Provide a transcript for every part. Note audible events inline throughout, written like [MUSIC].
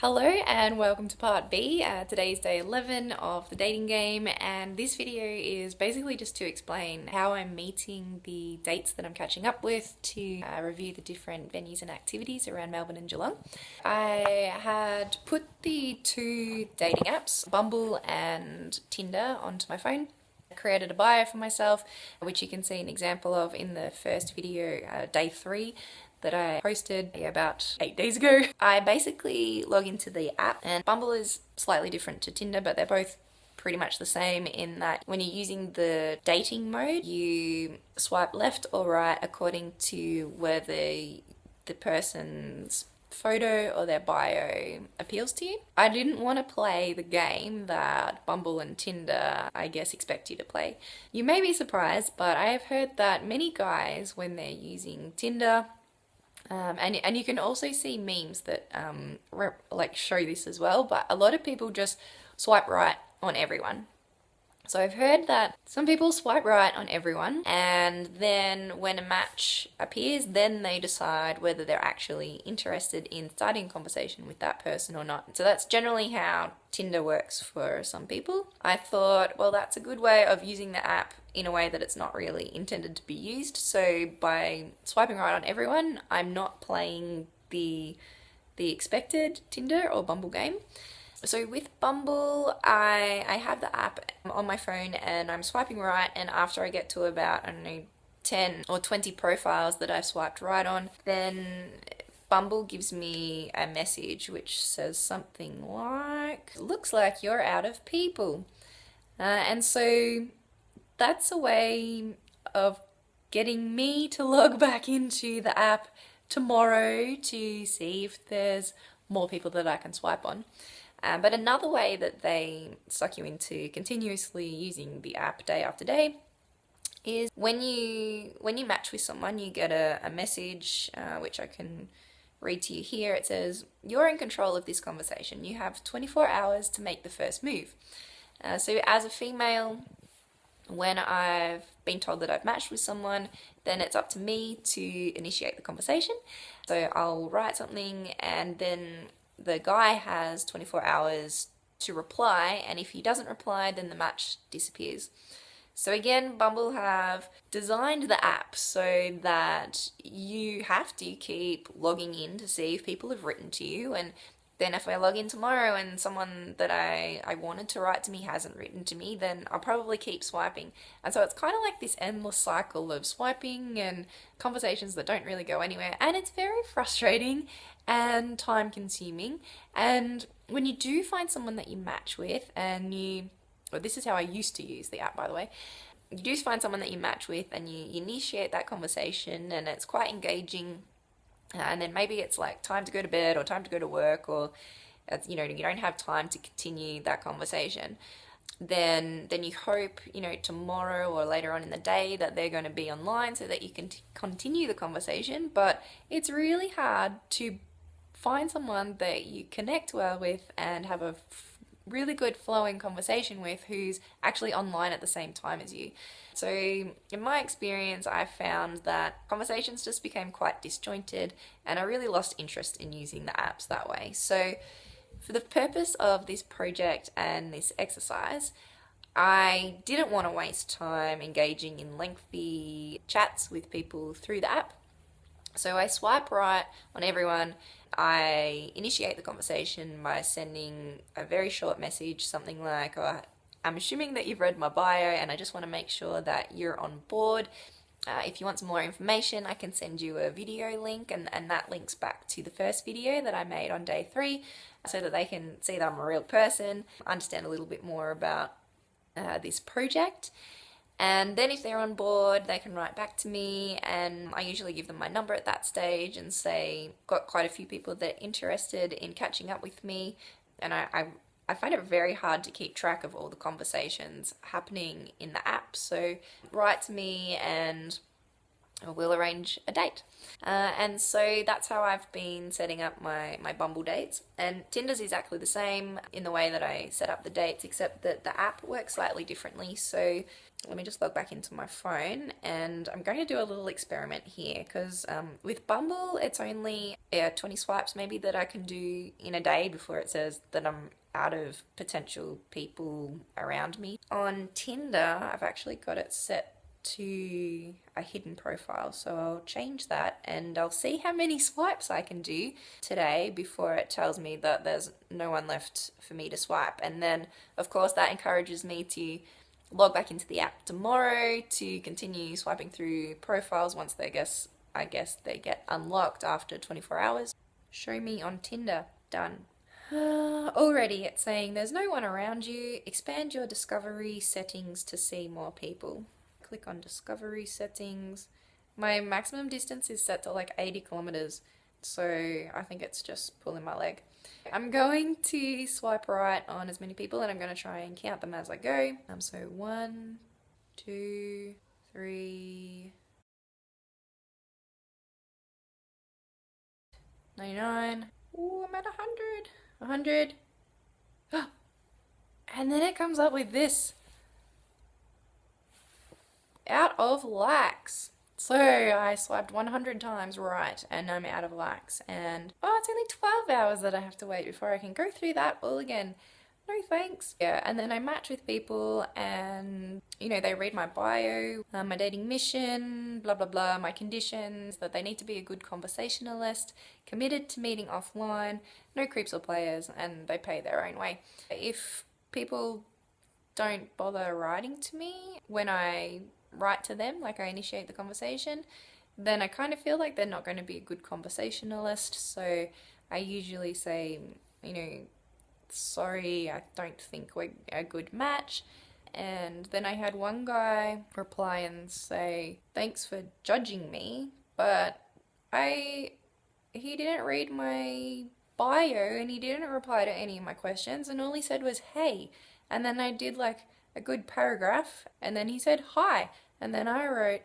Hello and welcome to part B. Uh, today's day 11 of the dating game and this video is basically just to explain how I'm meeting the dates that I'm catching up with to uh, review the different venues and activities around Melbourne and Geelong. I had put the two dating apps, Bumble and Tinder, onto my phone created a bio for myself, which you can see an example of in the first video, uh, day three that I posted about eight days ago. I basically log into the app and Bumble is slightly different to Tinder, but they're both pretty much the same in that when you're using the dating mode, you swipe left or right according to whether the person's photo or their bio appeals to you. I didn't want to play the game that Bumble and Tinder, I guess, expect you to play. You may be surprised, but I have heard that many guys, when they're using Tinder, um, and, and you can also see memes that um, like show this as well, but a lot of people just swipe right on everyone. So I've heard that some people swipe right on everyone and then when a match appears, then they decide whether they're actually interested in starting a conversation with that person or not. So that's generally how Tinder works for some people. I thought, well, that's a good way of using the app in a way that it's not really intended to be used. So by swiping right on everyone, I'm not playing the the expected Tinder or Bumble game. So with Bumble, I, I have the app on my phone and I'm swiping right and after I get to about, I don't know, 10 or 20 profiles that I've swiped right on, then Bumble gives me a message which says something like, looks like you're out of people. Uh, and so that's a way of getting me to log [LAUGHS] back into the app tomorrow to see if there's more people that I can swipe on. Um, but another way that they suck you into continuously using the app day after day is when you when you match with someone, you get a, a message uh, which I can read to you here. It says, "You're in control of this conversation. You have 24 hours to make the first move." Uh, so as a female, when I've been told that I've matched with someone, then it's up to me to initiate the conversation. So I'll write something and then the guy has 24 hours to reply and if he doesn't reply then the match disappears. So again, Bumble have designed the app so that you have to keep logging in to see if people have written to you and then if I log in tomorrow and someone that I, I wanted to write to me hasn't written to me, then I'll probably keep swiping. And so it's kind of like this endless cycle of swiping and conversations that don't really go anywhere. And it's very frustrating and time consuming. And when you do find someone that you match with and you, well, this is how I used to use the app, by the way, you do find someone that you match with and you, you initiate that conversation and it's quite engaging and then maybe it's like time to go to bed or time to go to work or uh, you know you don't have time to continue that conversation then then you hope you know tomorrow or later on in the day that they're going to be online so that you can continue the conversation. But it's really hard to find someone that you connect well with and have a really good flowing conversation with who's actually online at the same time as you. So in my experience, I found that conversations just became quite disjointed and I really lost interest in using the apps that way. So for the purpose of this project and this exercise, I didn't want to waste time engaging in lengthy chats with people through the app. So I swipe right on everyone I initiate the conversation by sending a very short message, something like, oh, I'm assuming that you've read my bio and I just want to make sure that you're on board. Uh, if you want some more information, I can send you a video link and, and that links back to the first video that I made on day three so that they can see that I'm a real person, understand a little bit more about uh, this project. And then if they're on board, they can write back to me and I usually give them my number at that stage and say, got quite a few people that are interested in catching up with me. And I, I, I find it very hard to keep track of all the conversations happening in the app. So write to me and we'll arrange a date. Uh, and so that's how I've been setting up my, my Bumble dates. And Tinder's exactly the same in the way that I set up the dates, except that the app works slightly differently. So let me just log back into my phone and I'm going to do a little experiment here because um, with Bumble it's only yeah, 20 swipes maybe that I can do in a day before it says that I'm out of potential people around me. On Tinder I've actually got it set to a hidden profile. So I'll change that and I'll see how many swipes I can do today before it tells me that there's no one left for me to swipe. And then of course that encourages me to log back into the app tomorrow to continue swiping through profiles once they guess I guess they get unlocked after 24 hours. Show me on Tinder. Done. [SIGHS] Already it's saying there's no one around you. Expand your discovery settings to see more people click on discovery settings. My maximum distance is set to like 80 kilometers, so I think it's just pulling my leg. I'm going to swipe right on as many people and I'm going to try and count them as I go. Um, so one, two, three, 99. Ooh, I'm at a 100. A 100. [GASPS] and then it comes up with this out of lax. So I swiped 100 times right and I'm out of lax and oh it's only 12 hours that I have to wait before I can go through that all again. No thanks. Yeah, and then I match with people and you know they read my bio, uh, my dating mission, blah blah blah, my conditions, that they need to be a good conversationalist, committed to meeting offline, no creeps or players and they pay their own way. If people don't bother writing to me when I write to them, like I initiate the conversation, then I kind of feel like they're not going to be a good conversationalist. So I usually say, you know, sorry, I don't think we're a good match. And then I had one guy reply and say, thanks for judging me, but I, he didn't read my bio and he didn't reply to any of my questions and all he said was, hey. And then I did like a good paragraph and then he said hi. And then I wrote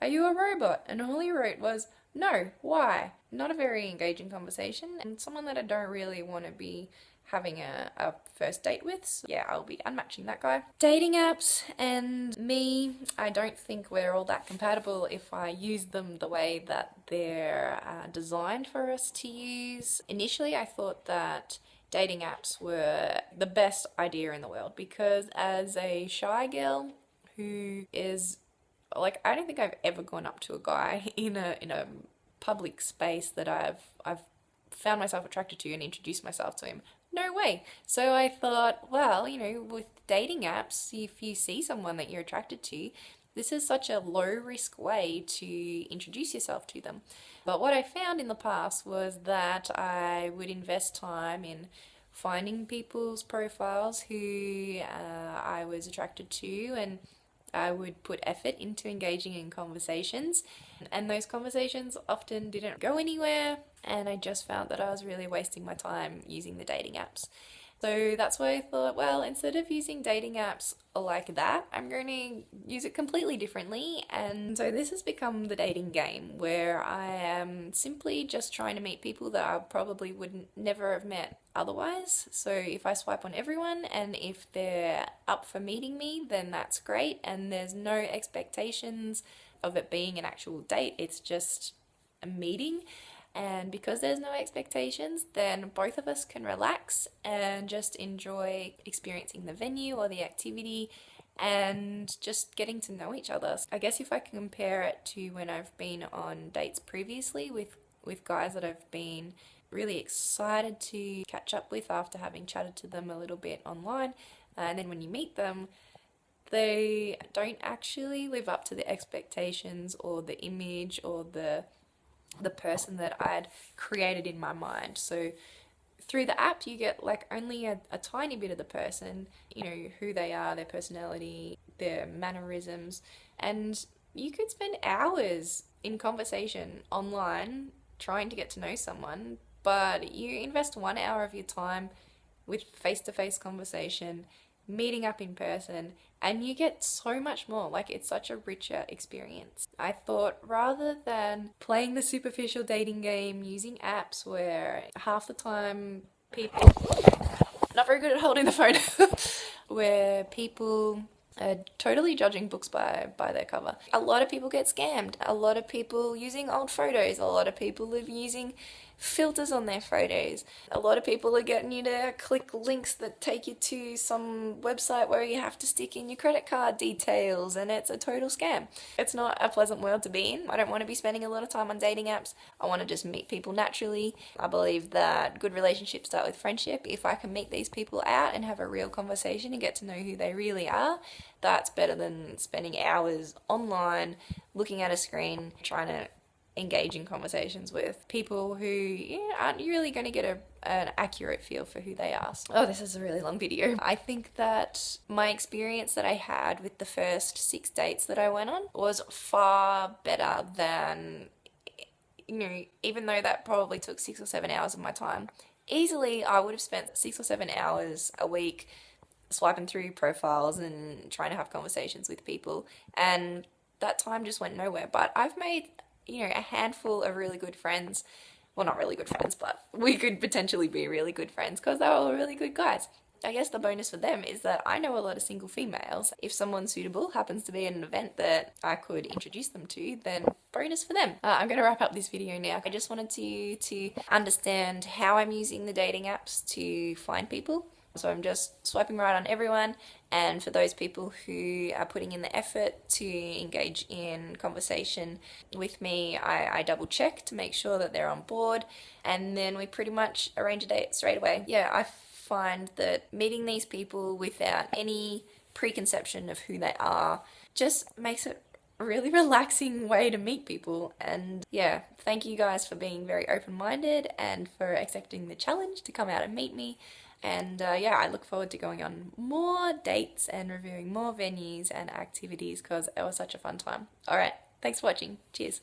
are you a robot? And all he wrote was no why? Not a very engaging conversation and someone that I don't really want to be having a, a first date with so yeah I'll be unmatching that guy. Dating apps and me I don't think we're all that compatible if I use them the way that they're uh, designed for us to use. Initially I thought that dating apps were the best idea in the world because as a shy girl who is like I don't think I've ever gone up to a guy [LAUGHS] in a in a public space that I've I've found myself attracted to and introduced myself to him. No way. So I thought, well, you know, with dating apps, if you see someone that you're attracted to, this is such a low risk way to introduce yourself to them. But what I found in the past was that I would invest time in finding people's profiles who uh, I was attracted to and I would put effort into engaging in conversations and those conversations often didn't go anywhere and I just found that I was really wasting my time using the dating apps. So that's why I thought, well, instead of using dating apps like that, I'm going to use it completely differently. And so this has become the dating game where I am simply just trying to meet people that I probably would never have met otherwise. So if I swipe on everyone and if they're up for meeting me, then that's great. And there's no expectations of it being an actual date. It's just a meeting and because there's no expectations then both of us can relax and just enjoy experiencing the venue or the activity and just getting to know each other. I guess if I can compare it to when I've been on dates previously with, with guys that I've been really excited to catch up with after having chatted to them a little bit online uh, and then when you meet them they don't actually live up to the expectations or the image or the the person that I'd created in my mind. So through the app you get like only a, a tiny bit of the person, you know, who they are, their personality, their mannerisms, and you could spend hours in conversation online trying to get to know someone, but you invest one hour of your time with face-to-face -face conversation meeting up in person, and you get so much more. Like, it's such a richer experience. I thought rather than playing the superficial dating game using apps where half the time people not very good at holding the phone [LAUGHS] where people are totally judging books by by their cover. A lot of people get scammed. A lot of people using old photos. A lot of people are using filters on their photos. A lot of people are getting you to click links that take you to some website where you have to stick in your credit card details and it's a total scam. It's not a pleasant world to be in. I don't want to be spending a lot of time on dating apps. I want to just meet people naturally. I believe that good relationships start with friendship. If I can meet these people out and have a real conversation and get to know who they really are, that's better than spending hours online looking at a screen trying to engage in conversations with people who yeah, aren't really going to get a, an accurate feel for who they are. Oh, this is a really long video. I think that my experience that I had with the first six dates that I went on was far better than, you know, even though that probably took six or seven hours of my time. Easily, I would have spent six or seven hours a week swiping through profiles and trying to have conversations with people and that time just went nowhere but I've made you know, a handful of really good friends. Well, not really good friends, but we could potentially be really good friends because they were all really good guys. I guess the bonus for them is that I know a lot of single females. If someone suitable happens to be at an event that I could introduce them to, then bonus for them. Uh, I'm going to wrap up this video now. I just wanted to, to understand how I'm using the dating apps to find people so I'm just swiping right on everyone. And for those people who are putting in the effort to engage in conversation with me, I, I, double check to make sure that they're on board. And then we pretty much arrange a date straight away. Yeah, I find that meeting these people without any preconception of who they are just makes it a really [LAUGHS] relaxing way to meet people. And yeah thank you guys for being very open-minded and for accepting the challenge to come out and meet me and uh, yeah, I look forward to going on more dates and reviewing more venues and activities because it was such a fun time. Alright, thanks for watching. Cheers.